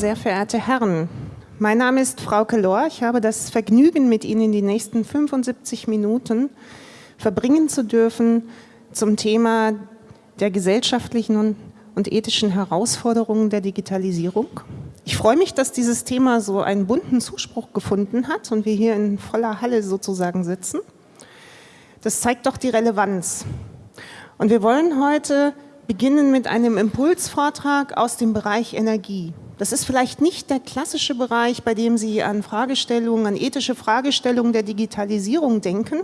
sehr verehrte Herren. Mein Name ist Frauke Lohr. Ich habe das Vergnügen, mit Ihnen die nächsten 75 Minuten verbringen zu dürfen zum Thema der gesellschaftlichen und ethischen Herausforderungen der Digitalisierung. Ich freue mich, dass dieses Thema so einen bunten Zuspruch gefunden hat und wir hier in voller Halle sozusagen sitzen. Das zeigt doch die Relevanz. Und wir wollen heute beginnen mit einem Impulsvortrag aus dem Bereich Energie. Das ist vielleicht nicht der klassische Bereich, bei dem Sie an Fragestellungen, an ethische Fragestellungen der Digitalisierung denken.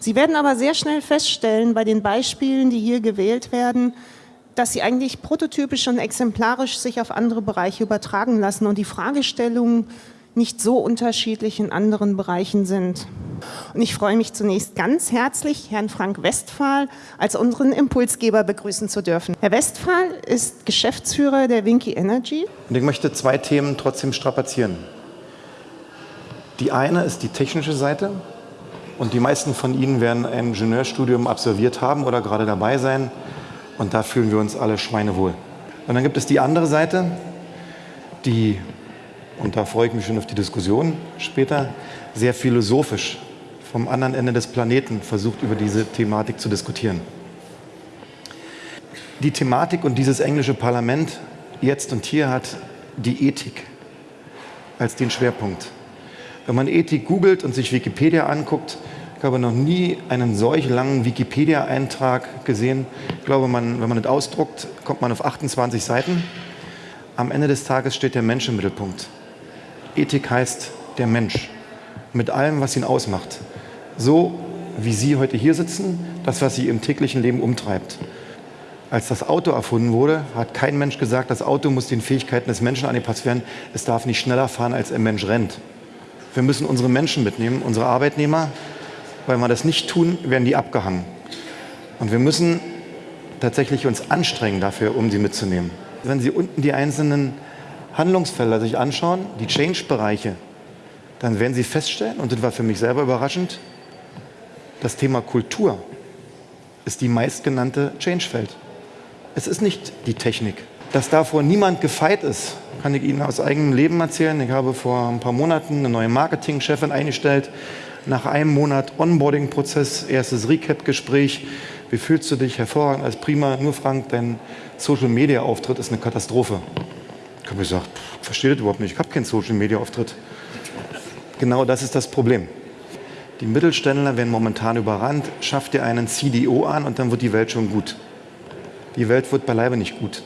Sie werden aber sehr schnell feststellen, bei den Beispielen, die hier gewählt werden, dass sie eigentlich prototypisch und exemplarisch sich auf andere Bereiche übertragen lassen und die Fragestellungen nicht so unterschiedlich in anderen Bereichen sind. Und ich freue mich zunächst ganz herzlich, Herrn Frank Westphal als unseren Impulsgeber begrüßen zu dürfen. Herr Westphal ist Geschäftsführer der Winky Energy. Und ich möchte zwei Themen trotzdem strapazieren. Die eine ist die technische Seite und die meisten von Ihnen werden ein Ingenieurstudium absolviert haben oder gerade dabei sein und da fühlen wir uns alle schweinewohl. Und dann gibt es die andere Seite, die, und da freue ich mich schon auf die Diskussion später, sehr philosophisch vom anderen Ende des Planeten versucht, über diese Thematik zu diskutieren. Die Thematik und dieses englische Parlament jetzt und hier hat die Ethik als den Schwerpunkt. Wenn man Ethik googelt und sich Wikipedia anguckt, ich habe noch nie einen solch langen Wikipedia-Eintrag gesehen. Ich glaube, man, wenn man das ausdruckt, kommt man auf 28 Seiten. Am Ende des Tages steht der Mensch im Mittelpunkt. Ethik heißt der Mensch mit allem, was ihn ausmacht. So wie Sie heute hier sitzen, das, was Sie im täglichen Leben umtreibt. Als das Auto erfunden wurde, hat kein Mensch gesagt, das Auto muss den Fähigkeiten des Menschen angepasst werden. Es darf nicht schneller fahren, als ein Mensch rennt. Wir müssen unsere Menschen mitnehmen, unsere Arbeitnehmer, weil wir das nicht tun, werden die abgehangen. Und wir müssen tatsächlich uns anstrengen dafür, um sie mitzunehmen. Wenn Sie unten die einzelnen Handlungsfelder sich anschauen, die Change-Bereiche, dann werden Sie feststellen, und das war für mich selber überraschend, das Thema Kultur ist die meistgenannte Change-Feld. Es ist nicht die Technik. Dass davor niemand gefeit ist, kann ich Ihnen aus eigenem Leben erzählen. Ich habe vor ein paar Monaten eine neue Marketingchefin eingestellt, nach einem Monat Onboarding-Prozess, erstes Recap-Gespräch. Wie fühlst du dich? Hervorragend, als prima. Nur Frank, dein Social-Media-Auftritt ist eine Katastrophe. Ich habe gesagt, ich verstehe das überhaupt nicht. Ich habe keinen Social-Media-Auftritt. Genau das ist das Problem. Die Mittelständler werden momentan überrannt. Schafft ihr einen CDO an und dann wird die Welt schon gut. Die Welt wird beileibe nicht gut.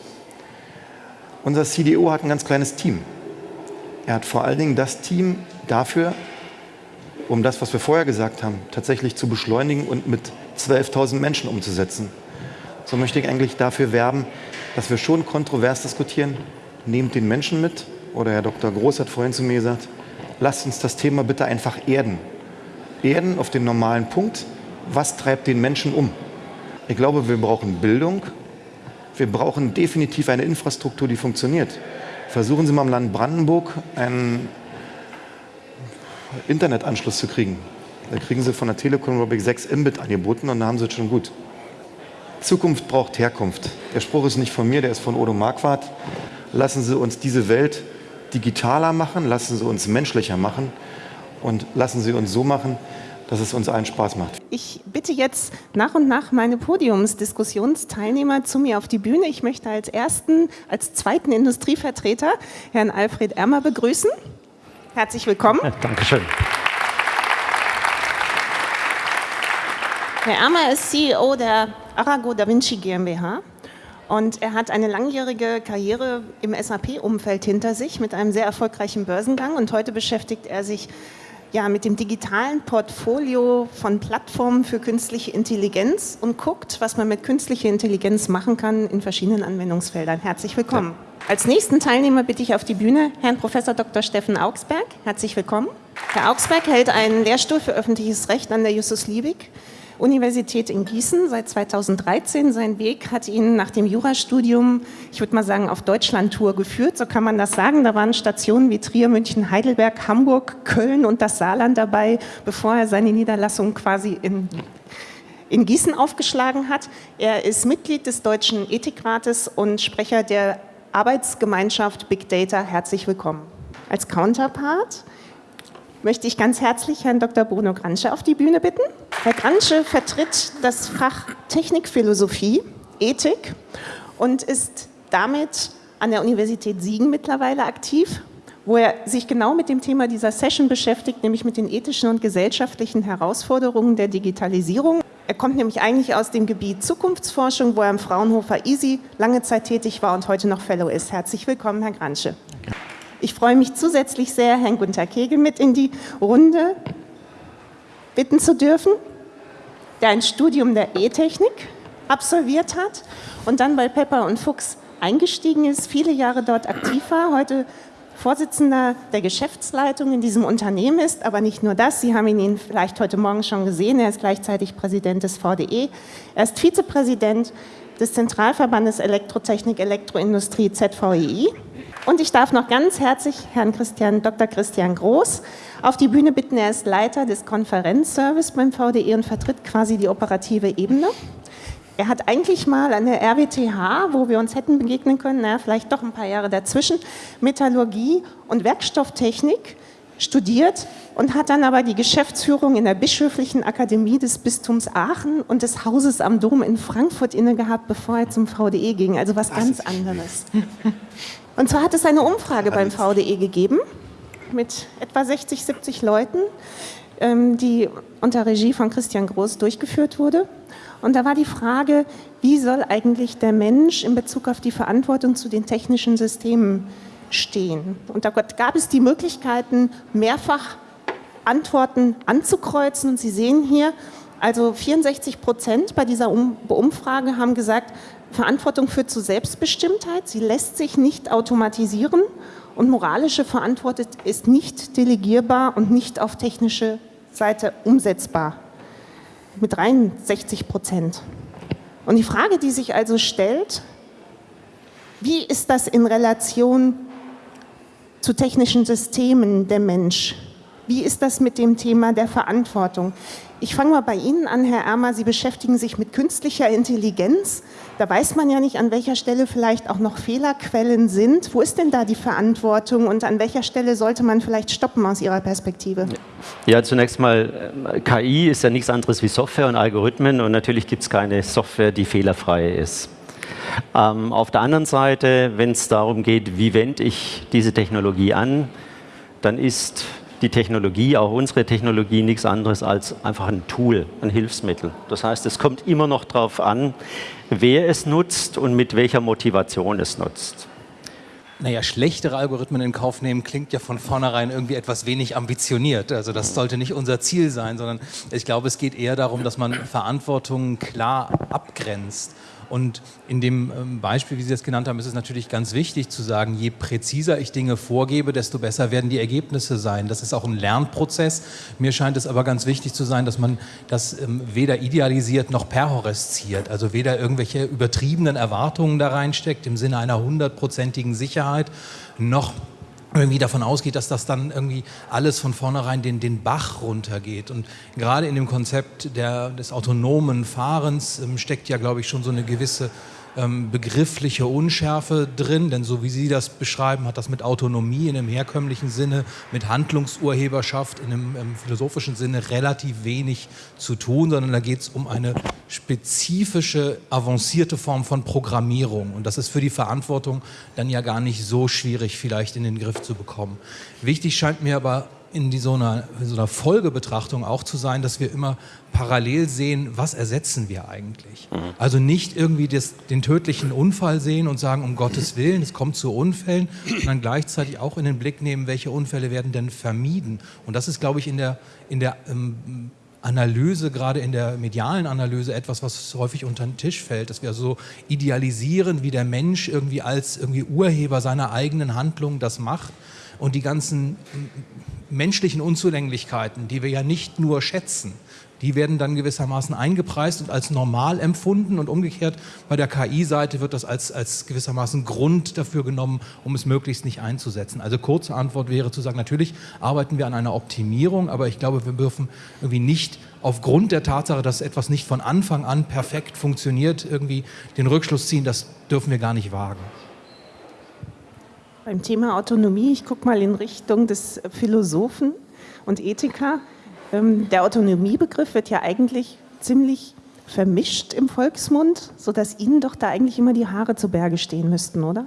Unser CDO hat ein ganz kleines Team. Er hat vor allen Dingen das Team dafür um das, was wir vorher gesagt haben, tatsächlich zu beschleunigen und mit 12.000 Menschen umzusetzen. So möchte ich eigentlich dafür werben, dass wir schon kontrovers diskutieren. Nehmt den Menschen mit. Oder Herr Dr. Groß hat vorhin zu mir gesagt, lasst uns das Thema bitte einfach erden. Erden auf den normalen Punkt. Was treibt den Menschen um? Ich glaube, wir brauchen Bildung. Wir brauchen definitiv eine Infrastruktur, die funktioniert. Versuchen Sie mal im Land Brandenburg einen Internetanschluss zu kriegen. Da kriegen Sie von der Telekom, glaube ich, 6 Mbit angeboten und dann haben Sie es schon gut. Zukunft braucht Herkunft. Der Spruch ist nicht von mir, der ist von Odo Marquardt. Lassen Sie uns diese Welt digitaler machen, lassen Sie uns menschlicher machen und lassen Sie uns so machen, dass es uns allen Spaß macht. Ich bitte jetzt nach und nach meine Podiumsdiskussionsteilnehmer zu mir auf die Bühne. Ich möchte als ersten, als zweiten Industrievertreter Herrn Alfred Ermer begrüßen. Herzlich willkommen. Ja, Dankeschön. Herr Ermer ist CEO der Arago Da Vinci GmbH und er hat eine langjährige Karriere im SAP-Umfeld hinter sich mit einem sehr erfolgreichen Börsengang und heute beschäftigt er sich ja, mit dem digitalen Portfolio von Plattformen für künstliche Intelligenz und guckt, was man mit künstlicher Intelligenz machen kann in verschiedenen Anwendungsfeldern. Herzlich willkommen. Ja. Als nächsten Teilnehmer bitte ich auf die Bühne Herrn Prof. Dr. Steffen Augsberg. Herzlich willkommen. Herr Augsberg hält einen Lehrstuhl für öffentliches Recht an der Justus Liebig Universität in Gießen seit 2013. Sein Weg hat ihn nach dem Jurastudium, ich würde mal sagen, auf Deutschlandtour geführt, so kann man das sagen. Da waren Stationen wie Trier, München, Heidelberg, Hamburg, Köln und das Saarland dabei, bevor er seine Niederlassung quasi in in Gießen aufgeschlagen hat. Er ist Mitglied des Deutschen Ethikrates und Sprecher der Arbeitsgemeinschaft Big Data herzlich willkommen. Als Counterpart möchte ich ganz herzlich Herrn Dr. Bruno Gransche auf die Bühne bitten. Herr Gransche vertritt das Fach Technikphilosophie, Ethik und ist damit an der Universität Siegen mittlerweile aktiv, wo er sich genau mit dem Thema dieser Session beschäftigt, nämlich mit den ethischen und gesellschaftlichen Herausforderungen der Digitalisierung. Er kommt nämlich eigentlich aus dem Gebiet Zukunftsforschung, wo er am Fraunhofer EASY lange Zeit tätig war und heute noch Fellow ist. Herzlich willkommen, Herr Gransche. Ich freue mich zusätzlich sehr, Herrn Gunther Kegel mit in die Runde bitten zu dürfen, der ein Studium der E-Technik absolviert hat und dann bei Pepper und Fuchs eingestiegen ist, viele Jahre dort aktiv war, heute Vorsitzender der Geschäftsleitung in diesem Unternehmen ist, aber nicht nur das, Sie haben ihn vielleicht heute Morgen schon gesehen, er ist gleichzeitig Präsident des VDE, er ist Vizepräsident des Zentralverbandes Elektrotechnik Elektroindustrie ZVEI und ich darf noch ganz herzlich Herrn Christian, Dr. Christian Groß auf die Bühne bitten. Er ist Leiter des Konferenzservice beim VDE und vertritt quasi die operative Ebene. Er hat eigentlich mal an der RWTH, wo wir uns hätten begegnen können, naja, vielleicht doch ein paar Jahre dazwischen, Metallurgie und Werkstofftechnik studiert und hat dann aber die Geschäftsführung in der Bischöflichen Akademie des Bistums Aachen und des Hauses am Dom in Frankfurt inne gehabt, bevor er zum VDE ging. Also was ganz anderes. Und zwar hat es eine Umfrage beim VDE gegeben mit etwa 60, 70 Leuten, ähm, die unter Regie von Christian Groß durchgeführt wurde. Und da war die Frage, wie soll eigentlich der Mensch in Bezug auf die Verantwortung zu den technischen Systemen stehen? Und da gab es die Möglichkeiten, mehrfach Antworten anzukreuzen. Und Sie sehen hier, also 64 Prozent bei dieser Umfrage haben gesagt, Verantwortung führt zu Selbstbestimmtheit, sie lässt sich nicht automatisieren und moralische Verantwortung ist nicht delegierbar und nicht auf technische Seite umsetzbar. Mit 63 Prozent. Und die Frage, die sich also stellt, wie ist das in Relation zu technischen Systemen der Mensch? Wie ist das mit dem Thema der Verantwortung? Ich fange mal bei Ihnen an, Herr Ermer. Sie beschäftigen sich mit künstlicher Intelligenz. Da weiß man ja nicht, an welcher Stelle vielleicht auch noch Fehlerquellen sind. Wo ist denn da die Verantwortung und an welcher Stelle sollte man vielleicht stoppen aus Ihrer Perspektive? Ja, zunächst mal, äh, KI ist ja nichts anderes wie Software und Algorithmen und natürlich gibt es keine Software, die fehlerfrei ist. Ähm, auf der anderen Seite, wenn es darum geht, wie wende ich diese Technologie an, dann ist die Technologie, auch unsere Technologie, nichts anderes als einfach ein Tool, ein Hilfsmittel. Das heißt, es kommt immer noch darauf an, wer es nutzt und mit welcher Motivation es nutzt. Naja, schlechtere Algorithmen in Kauf nehmen klingt ja von vornherein irgendwie etwas wenig ambitioniert. Also das sollte nicht unser Ziel sein, sondern ich glaube, es geht eher darum, dass man Verantwortungen klar abgrenzt und in dem ähm, Beispiel, wie Sie das genannt haben, ist es natürlich ganz wichtig zu sagen, je präziser ich Dinge vorgebe, desto besser werden die Ergebnisse sein. Das ist auch ein Lernprozess. Mir scheint es aber ganz wichtig zu sein, dass man das ähm, weder idealisiert noch perhoresziert, also weder irgendwelche übertriebenen Erwartungen da reinsteckt im Sinne einer hundertprozentigen Sicherheit, noch irgendwie davon ausgeht, dass das dann irgendwie alles von vornherein den, den Bach runtergeht. Und gerade in dem Konzept der, des autonomen Fahrens ähm, steckt ja, glaube ich, schon so eine gewisse ähm, begriffliche Unschärfe drin, denn so wie Sie das beschreiben, hat das mit Autonomie in einem herkömmlichen Sinne, mit Handlungsurheberschaft in einem ähm, philosophischen Sinne relativ wenig zu tun, sondern da geht es um eine spezifische, avancierte Form von Programmierung und das ist für die Verantwortung dann ja gar nicht so schwierig vielleicht in den Griff zu bekommen. Wichtig scheint mir aber in die, so, einer, so einer Folgebetrachtung auch zu sein, dass wir immer parallel sehen, was ersetzen wir eigentlich. Mhm. Also nicht irgendwie das, den tödlichen Unfall sehen und sagen, um Gottes Willen, es kommt zu Unfällen, sondern gleichzeitig auch in den Blick nehmen, welche Unfälle werden denn vermieden. Und das ist, glaube ich, in der, in der ähm, Analyse, gerade in der medialen Analyse, etwas, was häufig unter den Tisch fällt, dass wir so idealisieren, wie der Mensch irgendwie als irgendwie Urheber seiner eigenen Handlungen das macht und die ganzen menschlichen Unzulänglichkeiten, die wir ja nicht nur schätzen, die werden dann gewissermaßen eingepreist und als normal empfunden und umgekehrt bei der KI-Seite wird das als, als gewissermaßen Grund dafür genommen, um es möglichst nicht einzusetzen. Also kurze Antwort wäre zu sagen, natürlich arbeiten wir an einer Optimierung, aber ich glaube, wir dürfen irgendwie nicht aufgrund der Tatsache, dass etwas nicht von Anfang an perfekt funktioniert, irgendwie den Rückschluss ziehen, das dürfen wir gar nicht wagen. Beim Thema Autonomie, ich gucke mal in Richtung des Philosophen und Ethiker. Ähm, der Autonomiebegriff wird ja eigentlich ziemlich vermischt im Volksmund, sodass Ihnen doch da eigentlich immer die Haare zu Berge stehen müssten, oder?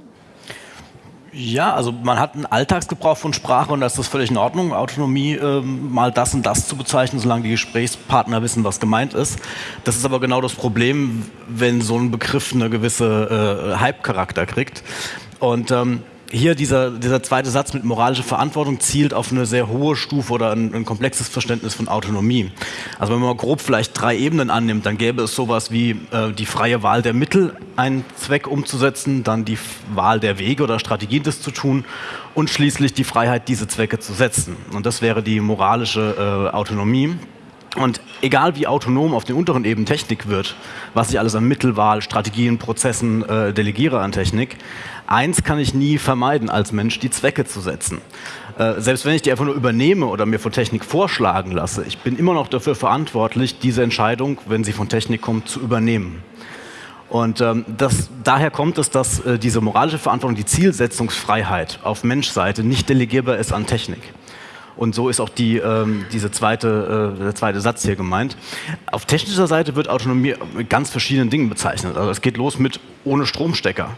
Ja, also man hat einen Alltagsgebrauch von Sprache und das ist völlig in Ordnung, Autonomie ähm, mal das und das zu bezeichnen, solange die Gesprächspartner wissen, was gemeint ist. Das ist aber genau das Problem, wenn so ein Begriff eine gewisse äh, Hype-Charakter kriegt. Und ähm, hier dieser, dieser zweite Satz mit moralischer Verantwortung zielt auf eine sehr hohe Stufe oder ein, ein, komplexes Verständnis von Autonomie. Also wenn man mal grob vielleicht drei Ebenen annimmt, dann gäbe es sowas wie äh, die freie Wahl der Mittel, einen Zweck umzusetzen, dann die Wahl der Wege oder Strategien, das zu tun und schließlich die Freiheit, diese Zwecke zu setzen. Und das wäre die moralische äh, Autonomie. Und egal wie autonom auf den unteren Ebenen Technik wird, was ich alles an Mittelwahl, Strategien, Prozessen äh, delegiere an Technik, eins kann ich nie vermeiden als Mensch, die Zwecke zu setzen. Äh, selbst wenn ich die einfach nur übernehme oder mir von Technik vorschlagen lasse, ich bin immer noch dafür verantwortlich, diese Entscheidung, wenn sie von Technik kommt, zu übernehmen. Und ähm, das, daher kommt es, dass äh, diese moralische Verantwortung, die Zielsetzungsfreiheit auf Menschseite nicht delegierbar ist an Technik. Und so ist auch die, ähm, diese zweite, äh, der zweite Satz hier gemeint. Auf technischer Seite wird Autonomie mit ganz verschiedenen Dingen bezeichnet. Also es geht los mit ohne Stromstecker.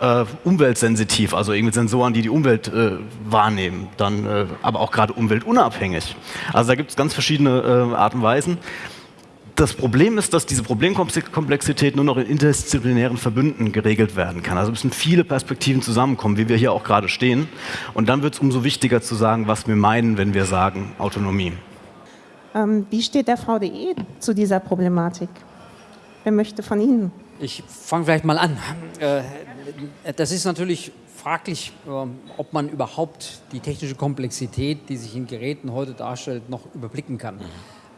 Äh, umweltsensitiv, also irgendwie Sensoren, die die Umwelt äh, wahrnehmen, dann äh, aber auch gerade umweltunabhängig. Also da gibt es ganz verschiedene äh, Arten und Weisen das Problem ist, dass diese Problemkomplexität nur noch in interdisziplinären Verbünden geregelt werden kann. Also müssen viele Perspektiven zusammenkommen, wie wir hier auch gerade stehen. Und dann wird es umso wichtiger zu sagen, was wir meinen, wenn wir sagen Autonomie. Ähm, wie steht der VDE zu dieser Problematik? Wer möchte von Ihnen? Ich fange vielleicht mal an. Äh, das ist natürlich fraglich, ähm, ob man überhaupt die technische Komplexität, die sich in Geräten heute darstellt, noch überblicken kann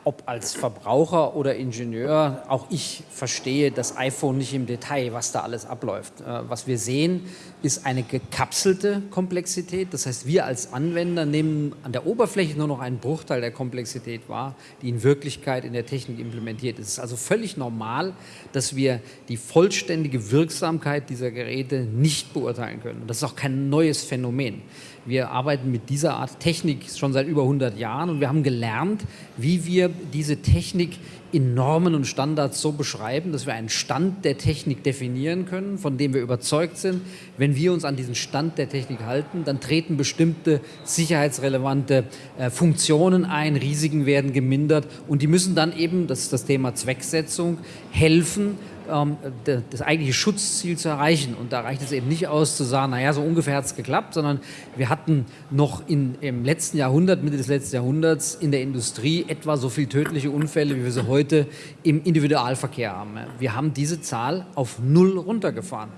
ob als Verbraucher oder Ingenieur, auch ich verstehe das iPhone nicht im Detail, was da alles abläuft. Äh, was wir sehen, ist eine gekapselte Komplexität. Das heißt, wir als Anwender nehmen an der Oberfläche nur noch einen Bruchteil der Komplexität wahr, die in Wirklichkeit in der Technik implementiert ist. Es ist also völlig normal, dass wir die vollständige Wirksamkeit dieser Geräte nicht beurteilen können. das ist auch kein neues Phänomen. Wir arbeiten mit dieser Art Technik schon seit über 100 Jahren und wir haben gelernt, wie wir diese Technik in Normen und Standards so beschreiben, dass wir einen Stand der Technik definieren können, von dem wir überzeugt sind, wenn wir uns an diesen Stand der Technik halten, dann treten bestimmte sicherheitsrelevante äh, Funktionen ein, Risiken werden gemindert und die müssen dann eben, das ist das Thema Zwecksetzung, helfen, das eigentliche Schutzziel zu erreichen. Und da reicht es eben nicht aus zu sagen, naja, so ungefähr hat es geklappt, sondern wir hatten noch in, im letzten Jahrhundert, Mitte des letzten Jahrhunderts in der Industrie etwa so viele tödliche Unfälle, wie wir sie heute im Individualverkehr haben. Wir haben diese Zahl auf null runtergefahren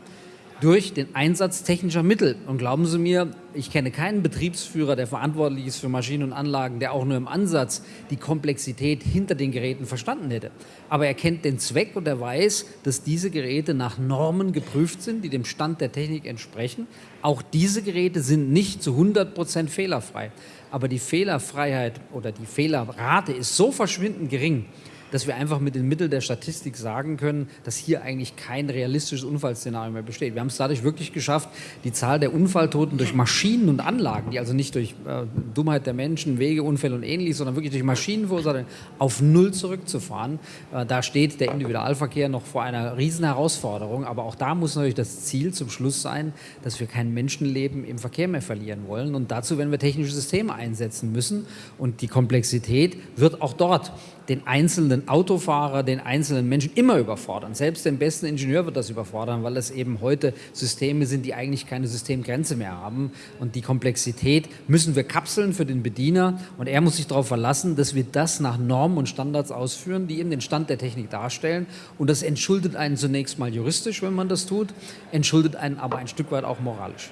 durch den Einsatz technischer Mittel. Und glauben Sie mir, ich kenne keinen Betriebsführer, der verantwortlich ist für Maschinen und Anlagen, der auch nur im Ansatz die Komplexität hinter den Geräten verstanden hätte. Aber er kennt den Zweck und er weiß, dass diese Geräte nach Normen geprüft sind, die dem Stand der Technik entsprechen. Auch diese Geräte sind nicht zu 100 Prozent fehlerfrei. Aber die Fehlerfreiheit oder die Fehlerrate ist so verschwindend gering, dass wir einfach mit den Mitteln der Statistik sagen können, dass hier eigentlich kein realistisches Unfallszenario mehr besteht. Wir haben es dadurch wirklich geschafft, die Zahl der Unfalltoten durch Maschinen und Anlagen, die also nicht durch äh, Dummheit der Menschen, Wegeunfälle und ähnliches, sondern wirklich durch Maschinen verursacht, auf Null zurückzufahren. Äh, da steht der Individualverkehr noch vor einer riesen Herausforderung, aber auch da muss natürlich das Ziel zum Schluss sein, dass wir kein Menschenleben im Verkehr mehr verlieren wollen und dazu werden wir technische Systeme einsetzen müssen und die Komplexität wird auch dort den einzelnen Autofahrer, den einzelnen Menschen immer überfordern. Selbst den besten Ingenieur wird das überfordern, weil es eben heute Systeme sind, die eigentlich keine Systemgrenze mehr haben. Und die Komplexität müssen wir kapseln für den Bediener und er muss sich darauf verlassen, dass wir das nach Normen und Standards ausführen, die eben den Stand der Technik darstellen. Und das entschuldet einen zunächst mal juristisch, wenn man das tut, entschuldet einen aber ein Stück weit auch moralisch.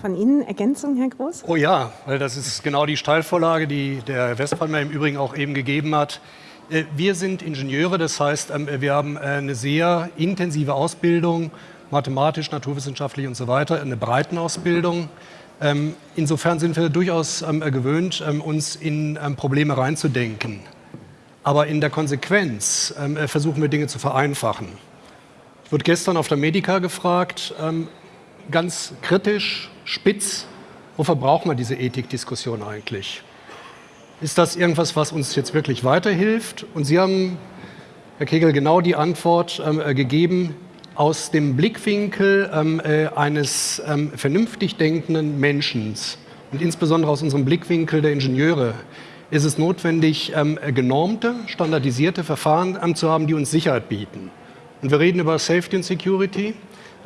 Von Ihnen Ergänzung, Herr Groß? Oh ja, weil das ist genau die Steilvorlage, die der Westphal im Übrigen auch eben gegeben hat. Äh, wir sind Ingenieure, das heißt, ähm, wir haben äh, eine sehr intensive Ausbildung, mathematisch, naturwissenschaftlich und so weiter, eine Breitenausbildung. Ähm, insofern sind wir durchaus ähm, gewöhnt, uns in Probleme reinzudenken. Aber in der Konsequenz versuchen wir Dinge zu vereinfachen. Ich wurde gestern auf der Medica gefragt, ganz kritisch, spitz, wofür braucht man diese Ethikdiskussion eigentlich? Ist das irgendwas, was uns jetzt wirklich weiterhilft? Und Sie haben, Herr Kegel, genau die Antwort ähm, äh, gegeben, aus dem Blickwinkel ähm, äh, eines ähm, vernünftig denkenden Menschen und insbesondere aus unserem Blickwinkel der Ingenieure ist es notwendig, ähm, genormte, standardisierte Verfahren zu haben, die uns Sicherheit bieten. Und wir reden über Safety und Security.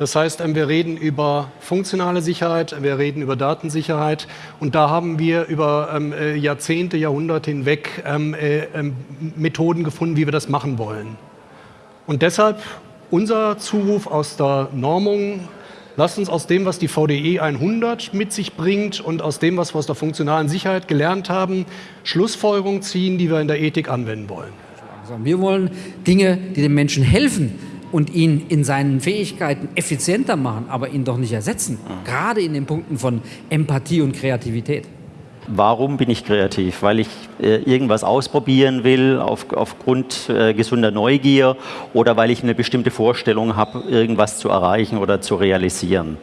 Das heißt, ähm, wir reden über funktionale Sicherheit, wir reden über Datensicherheit und da haben wir über ähm, äh, Jahrzehnte, Jahrhunderte hinweg ähm, äh, Methoden gefunden, wie wir das machen wollen. Und deshalb unser Zuruf aus der Normung, lasst uns aus dem, was die VDE 100 mit sich bringt und aus dem, was wir aus der funktionalen Sicherheit gelernt haben, Schlussfolgerungen ziehen, die wir in der Ethik anwenden wollen. Wir wollen Dinge, die den Menschen helfen, und ihn in seinen Fähigkeiten effizienter machen, aber ihn doch nicht ersetzen. Gerade in den Punkten von Empathie und Kreativität. Warum bin ich kreativ? Weil ich äh, irgendwas ausprobieren will auf, aufgrund äh, gesunder Neugier oder weil ich eine bestimmte Vorstellung habe, irgendwas zu erreichen oder zu realisieren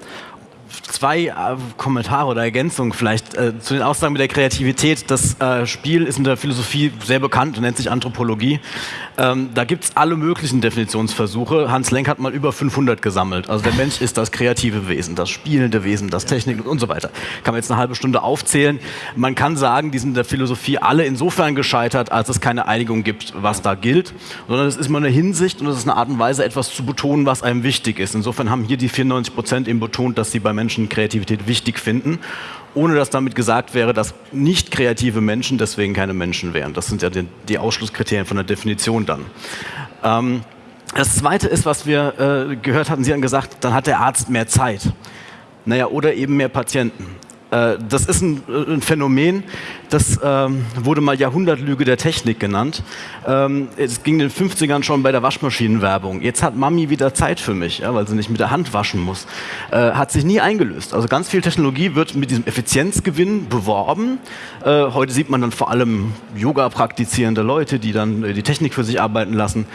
zwei äh, Kommentare oder Ergänzungen vielleicht äh, zu den Aussagen mit der Kreativität. Das äh, Spiel ist in der Philosophie sehr bekannt und nennt sich Anthropologie. Ähm, da gibt es alle möglichen Definitionsversuche. Hans Lenk hat mal über 500 gesammelt. Also der Mensch ist das kreative Wesen, das spielende Wesen, das Technik und so weiter. Kann man jetzt eine halbe Stunde aufzählen. Man kann sagen, die sind in der Philosophie alle insofern gescheitert, als es keine Einigung gibt, was da gilt, sondern es ist immer eine Hinsicht und es ist eine Art und Weise, etwas zu betonen, was einem wichtig ist. Insofern haben hier die 94 Prozent eben betont, dass sie bei Menschen Kreativität wichtig finden, ohne dass damit gesagt wäre, dass nicht kreative Menschen deswegen keine Menschen wären. Das sind ja die, die Ausschlusskriterien von der Definition dann. Ähm, das Zweite ist, was wir äh, gehört hatten, Sie haben gesagt, dann hat der Arzt mehr Zeit. Naja, oder eben mehr Patienten. Äh, das ist ein, äh, Phänomen, das ähm, wurde mal Jahrhundertlüge der Technik genannt. Ähm, es ging in den 50ern schon bei der Waschmaschinenwerbung. Jetzt hat Mami wieder Zeit für mich, weil sie nicht mit der Hand waschen muss. Äh, hat sich nie eingelöst. Also ganz viel Technologie wird mit diesem Effizienzgewinn beworben. Heute sieht man dann vor allem Yoga praktizierende Leute, die dann die Technik für sich arbeiten lassen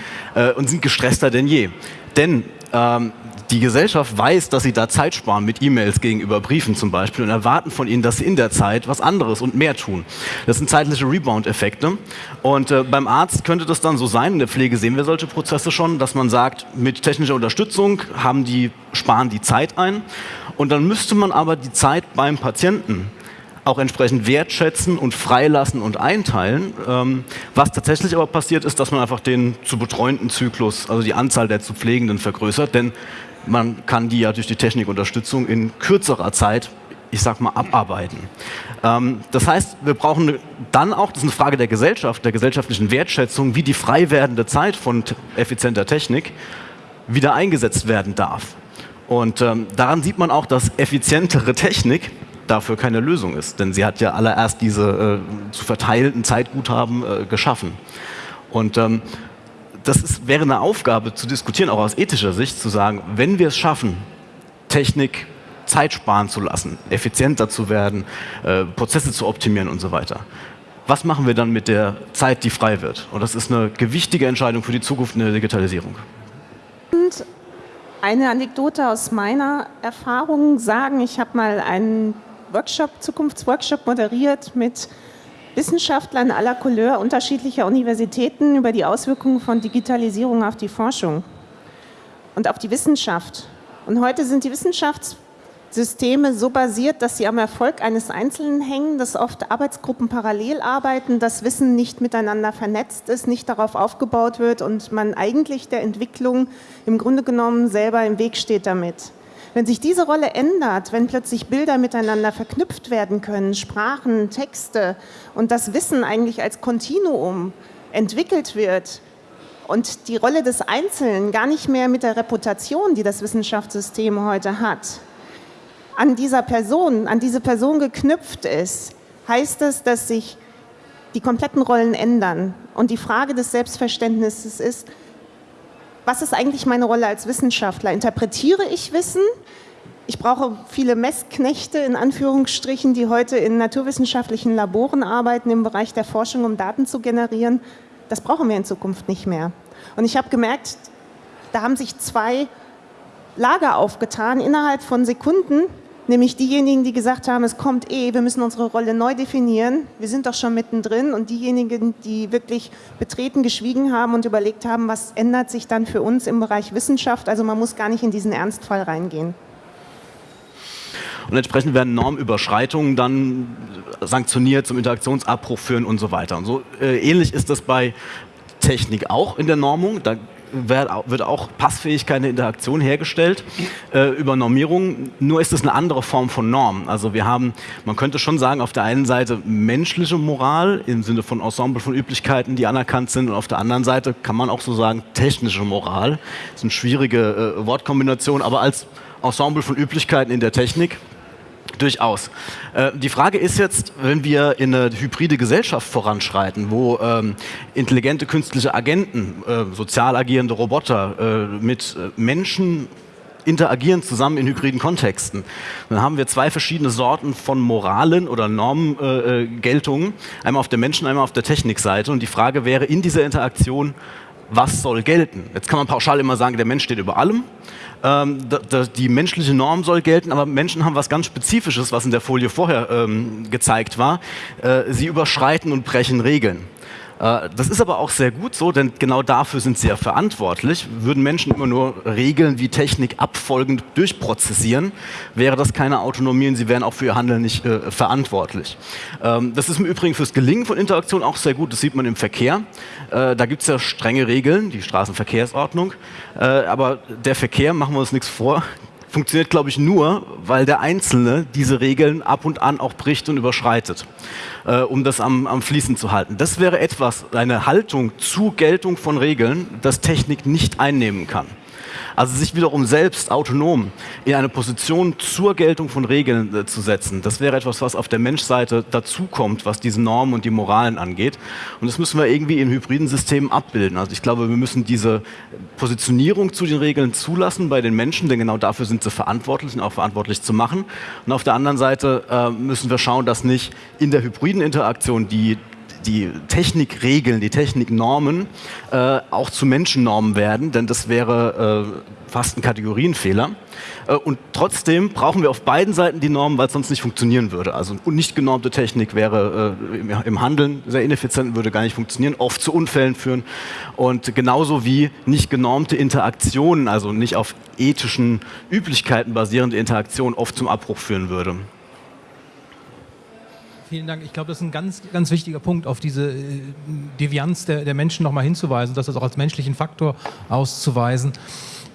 und sind gestresster denn je. Denn ähm, die Gesellschaft weiß, dass sie da Zeit sparen mit E-Mails gegenüber Briefen zum Beispiel und erwarten von ihnen, dass sie in der Zeit was anderes und mehr tun. Das sind zeitliche Rebound-Effekte. Und äh, beim Arzt könnte das dann so sein, in der Pflege sehen wir solche Prozesse schon, dass man sagt, mit technischer Unterstützung haben die, sparen die Zeit ein. Und dann müsste man aber die Zeit beim Patienten auch entsprechend wertschätzen und freilassen und einteilen. Ähm, was tatsächlich aber passiert ist, dass man einfach den zu betreuenden Zyklus, also die Anzahl der zu Pflegenden vergrößert, denn man kann die ja durch die Technikunterstützung in kürzerer Zeit, ich sag mal, abarbeiten. Ähm, das heißt, wir brauchen dann auch, das ist eine Frage der Gesellschaft, der gesellschaftlichen Wertschätzung, wie die frei werdende Zeit von effizienter Technik wieder eingesetzt werden darf. Und ähm, daran sieht man auch, dass effizientere Technik dafür keine Lösung ist. Denn sie hat ja allererst diese äh, zu verteilten Zeitguthaben äh, geschaffen. Und ähm, das ist, wäre eine Aufgabe zu diskutieren, auch aus ethischer Sicht, zu sagen, wenn wir es schaffen, Technik Zeit sparen zu lassen, effizienter zu werden, äh, Prozesse zu optimieren und so weiter. Was machen wir dann mit der Zeit, die frei wird? Und das ist eine gewichtige Entscheidung für die Zukunft in der Digitalisierung. Und eine Anekdote aus meiner Erfahrung sagen, ich habe mal einen Workshop, Zukunftsworkshop moderiert mit Wissenschaftlern aller Couleur unterschiedlicher Universitäten über die Auswirkungen von Digitalisierung auf die Forschung und auf die Wissenschaft. Und heute sind die Wissenschaftssysteme so basiert, dass sie am Erfolg eines Einzelnen hängen, dass oft Arbeitsgruppen parallel arbeiten, das Wissen nicht miteinander vernetzt ist, nicht darauf aufgebaut wird und man eigentlich der Entwicklung im Grunde genommen selber im Weg steht damit. Wenn sich diese Rolle ändert, wenn plötzlich Bilder miteinander verknüpft werden können, Sprachen, Texte und das Wissen eigentlich als Kontinuum entwickelt wird und die Rolle des Einzelnen gar nicht mehr mit der Reputation, die das Wissenschaftssystem heute hat, an dieser Person, an diese Person geknüpft ist, heißt es, dass sich die kompletten Rollen ändern. Und die Frage des Selbstverständnisses ist, was ist eigentlich meine Rolle als Wissenschaftler? Interpretiere ich Wissen? Ich brauche viele Messknechte in Anführungsstrichen, die heute in naturwissenschaftlichen Laboren arbeiten im Bereich der Forschung, um Daten zu generieren. Das brauchen wir in Zukunft nicht mehr. Und ich habe gemerkt, da haben sich zwei Lager aufgetan innerhalb von Sekunden, nämlich diejenigen, die gesagt haben, es kommt eh, wir müssen unsere Rolle neu definieren, wir sind doch schon mittendrin und diejenigen, die wirklich betreten geschwiegen haben und überlegt haben, was ändert sich dann für uns im Bereich Wissenschaft, also man muss gar nicht in diesen Ernstfall reingehen. Und entsprechend werden Normüberschreitungen dann sanktioniert, zum Interaktionsabbruch führen und so weiter. Und so äh, ähnlich ist das bei Technik auch in der Normung. Da wird auch Passfähigkeit in der Interaktion hergestellt äh, über Normierung. Nur ist es eine andere Form von Norm. Also wir haben, man könnte schon sagen, auf der einen Seite menschliche Moral im Sinne von Ensemble von Üblichkeiten, die anerkannt sind, und auf der anderen Seite kann man auch so sagen technische Moral. Das ist eine schwierige äh, Wortkombination, aber als Ensemble von Üblichkeiten in der Technik Durchaus. Äh, die Frage ist jetzt, wenn wir in eine hybride Gesellschaft voranschreiten, wo ähm, intelligente künstliche Agenten, äh, sozial agierende Roboter äh, mit Menschen interagieren zusammen in hybriden Kontexten. Dann haben wir zwei verschiedene Sorten von Moralen oder Normgeltungen, äh, einmal auf der Menschen-, einmal auf der Technikseite. Und die Frage wäre in dieser Interaktion, was soll gelten? Jetzt kann man pauschal immer sagen, der Mensch steht über allem ähm, die menschliche Norm soll gelten, aber Menschen haben was ganz Spezifisches, was in der Folie vorher ähm, gezeigt war. Äh, sie überschreiten und brechen Regeln. Äh, das ist aber auch sehr gut so, denn genau dafür sind sie ja verantwortlich. Würden Menschen immer nur Regeln wie Technik abfolgend durchprozessieren, wäre das keine Autonomie und sie wären auch für ihr Handeln nicht äh, verantwortlich. Ähm, das ist im Übrigen fürs Gelingen von Interaktion auch sehr gut. Das sieht man im Verkehr. Äh, da gibt es ja strenge Regeln, die Straßenverkehrsordnung. Äh, aber der Verkehr, machen wir uns nichts vor, funktioniert, glaube ich, nur, weil der Einzelne diese Regeln ab und an auch bricht und überschreitet, äh, um das am, am Fließen zu halten. Das wäre etwas, eine Haltung zur Geltung von Regeln, das Technik nicht einnehmen kann. Also sich wiederum selbst autonom in eine Position zur Geltung von Regeln äh, zu setzen, das wäre etwas, was auf der Menschseite dazukommt, was diese Normen und die Moralen angeht. Und das müssen wir irgendwie in hybriden Systemen abbilden. Also ich glaube, wir müssen diese Positionierung zu den Regeln zulassen bei den Menschen, denn genau dafür sind sie verantwortlich und auch verantwortlich zu machen. Und auf der anderen Seite äh, müssen wir schauen, dass nicht in der hybriden Interaktion die die Technikregeln, die Techniknormen äh, auch zu Menschennormen werden, denn das wäre äh, fast ein Kategorienfehler. Äh, und trotzdem brauchen wir auf beiden Seiten die Normen, weil es sonst nicht funktionieren würde. Also nicht genormte Technik wäre äh, im, im Handeln sehr ineffizient und würde gar nicht funktionieren, oft zu Unfällen führen. Und genauso wie nicht genormte Interaktionen, also nicht auf ethischen Üblichkeiten basierende Interaktion oft zum Abbruch führen würde. Vielen Dank. Ich glaube, das ist ein ganz, ganz wichtiger Punkt, auf diese äh, Devianz der, der Menschen nochmal hinzuweisen, das auch als menschlichen Faktor auszuweisen.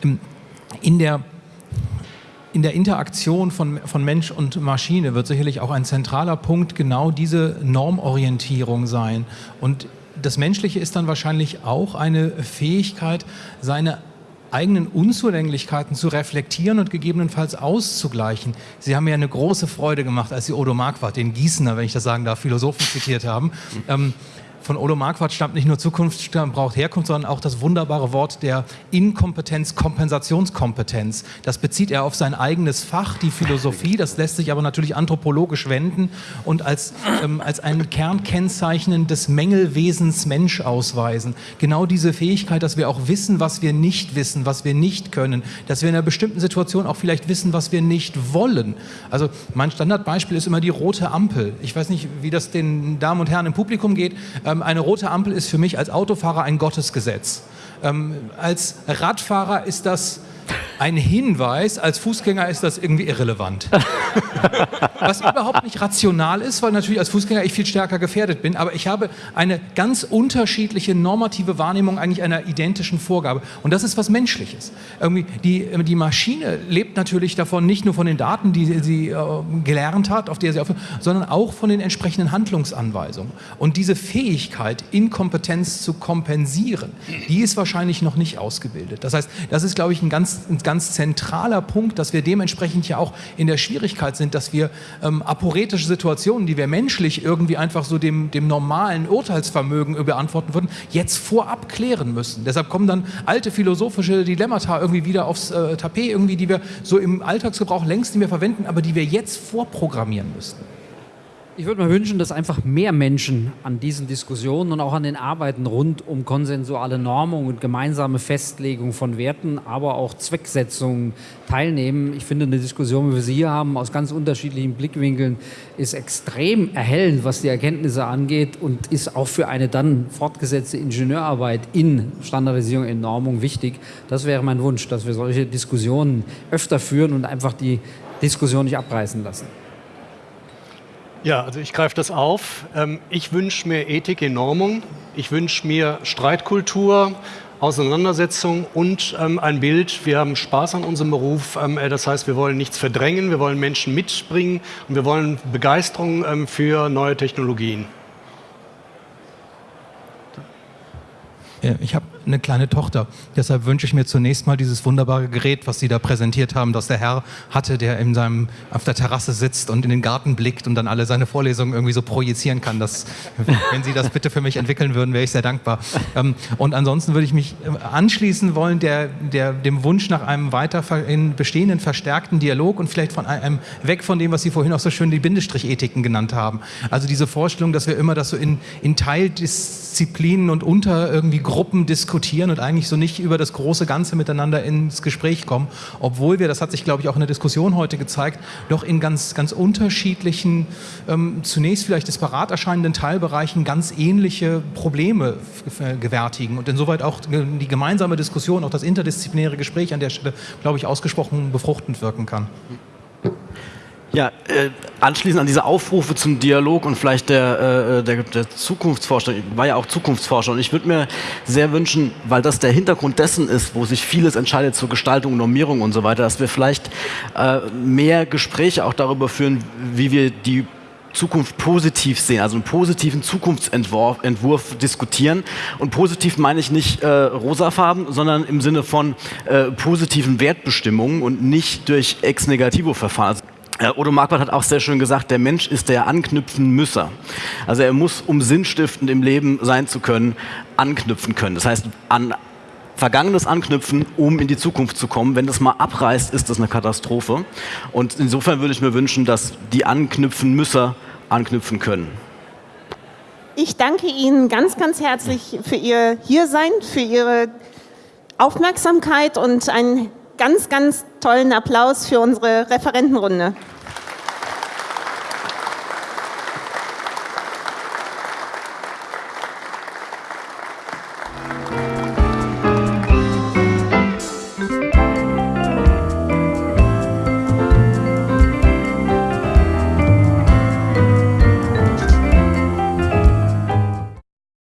Ähm, in der in der Interaktion von, von Mensch und Maschine wird sicherlich auch ein zentraler Punkt genau diese Normorientierung sein. Und das Menschliche ist dann wahrscheinlich auch eine Fähigkeit, seine eigenen Unzulänglichkeiten zu reflektieren und gegebenenfalls auszugleichen. Sie haben mir eine große Freude gemacht, als Sie Odo Marquardt, den Gießener, wenn ich das sagen darf, Philosophen zitiert haben. Ähm, von Odo Marquardt stammt nicht nur Zukunft braucht Herkunft, sondern auch das wunderbare Wort der Inkompetenz, Kompensationskompetenz. Das bezieht er auf sein eigenes Fach, die Philosophie. Das lässt sich aber natürlich anthropologisch wenden und als, ähm, als ein Kernkennzeichen des Mängelwesens Mensch ausweisen. Genau diese Fähigkeit, dass wir auch wissen, was wir nicht wissen, was wir nicht können, dass wir in einer bestimmten Situation auch vielleicht wissen, was wir nicht wollen. Also mein Standardbeispiel ist immer die rote Ampel. Ich weiß nicht, wie das den Damen und Herren im Publikum geht. Ähm, eine rote Ampel ist für mich als Autofahrer ein Gottesgesetz. Ähm, als Radfahrer ist das ein Hinweis, als Fußgänger ist das irgendwie irrelevant. Was überhaupt nicht rational ist, weil natürlich als Fußgänger ich viel stärker gefährdet bin, aber ich habe eine ganz unterschiedliche normative Wahrnehmung eigentlich einer identischen Vorgabe. Und das ist was Menschliches. Irgendwie die, die Maschine lebt natürlich davon, nicht nur von den Daten, die sie äh, gelernt hat, auf der sie auf, sondern auch von den entsprechenden Handlungsanweisungen. Und diese Fähigkeit, Inkompetenz zu kompensieren, die ist wahrscheinlich noch nicht ausgebildet. Das heißt, das ist, glaube ich, ein ganz ein ganz zentraler Punkt, dass wir dementsprechend ja auch in der Schwierigkeit sind, dass wir ähm, aporetische Situationen, die wir menschlich irgendwie einfach so dem, dem normalen Urteilsvermögen beantworten würden, jetzt vorab klären müssen. Deshalb kommen dann alte philosophische Dilemmata irgendwie wieder aufs äh, Tapet, irgendwie, die wir so im Alltagsgebrauch längst nicht mehr verwenden, aber die wir jetzt vorprogrammieren müssten. Ich würde mir wünschen, dass einfach mehr Menschen an diesen Diskussionen und auch an den Arbeiten rund um konsensuale Normung und gemeinsame Festlegung von Werten, aber auch Zwecksetzungen teilnehmen. Ich finde, eine Diskussion, wie wir sie hier haben, aus ganz unterschiedlichen Blickwinkeln, ist extrem erhellend, was die Erkenntnisse angeht und ist auch für eine dann fortgesetzte Ingenieurarbeit in Standardisierung, in Normung wichtig. Das wäre mein Wunsch, dass wir solche Diskussionen öfter führen und einfach die Diskussion nicht abreißen lassen. Ja, also ich greife das auf. Ähm, ich wünsche mir Ethik in Normung. Ich wünsche mir Streitkultur, Auseinandersetzung und ähm, ein Bild. Wir haben Spaß an unserem Beruf. Ähm, äh, das heißt, wir wollen nichts verdrängen, wir wollen Menschen mitbringen und wir wollen Begeisterung für neue Technologien. Ich habe eine kleine Tochter. Deshalb wünsche ich mir zunächst mal dieses wunderbare Gerät, was Sie da präsentiert haben, das der Herr hatte, der in seinem, auf der Terrasse sitzt und in den Garten blickt und dann alle seine Vorlesungen irgendwie so projizieren kann. Das, wenn Sie das bitte für mich entwickeln würden, wäre ich sehr dankbar. Ähm, und ansonsten würde ich mich äh, anschließen wollen der, der, dem Wunsch nach einem weiter in bestehenden verstärkten Dialog und vielleicht von einem weg von dem, was Sie vorhin auch so schön die Bindestrichethiken genannt haben. Also diese Vorstellung, dass wir immer das so in, in Teildisziplinen und unter irgendwie Gruppen diskutieren diskutieren und eigentlich so nicht über das große Ganze miteinander ins Gespräch kommen, obwohl wir, das hat sich glaube ich auch in der Diskussion heute gezeigt, doch in ganz, ganz unterschiedlichen, ähm, zunächst vielleicht disparat erscheinenden Teilbereichen ganz ähnliche Probleme gewärtigen und insoweit auch die gemeinsame Diskussion, auch das interdisziplinäre Gespräch an der Stelle, glaube ich, ausgesprochen befruchtend wirken kann. Ja, äh, anschließend an diese Aufrufe zum Dialog und vielleicht der, äh, der, der Zukunftsforscher, ich war ja auch Zukunftsforscher und ich würde mir sehr wünschen, weil das der Hintergrund dessen ist, wo sich vieles entscheidet zur Gestaltung, Normierung und so weiter, dass wir vielleicht äh, mehr Gespräche auch darüber führen, wie wir die Zukunft positiv sehen, also einen positiven Zukunftsentwurf Entwurf diskutieren. Und positiv meine ich nicht äh, rosafarben, sondern im Sinne von äh, positiven Wertbestimmungen und nicht durch Ex-Negativo-Verfahren. Also äh, Odo Marquardt hat auch sehr schön gesagt, der Mensch ist der anknüpfen Müsser. Also er muss, um sinnstiftend im Leben sein zu können, anknüpfen können. Das heißt, an Vergangenes anknüpfen, um in die Zukunft zu kommen. Wenn das mal abreißt, ist das eine Katastrophe. Und insofern würde ich mir wünschen, dass die anknüpfen Müsser anknüpfen können. Ich danke Ihnen ganz, ganz herzlich für Ihr Hiersein, für Ihre Aufmerksamkeit und ein ganz, ganz tollen Applaus für unsere Referentenrunde.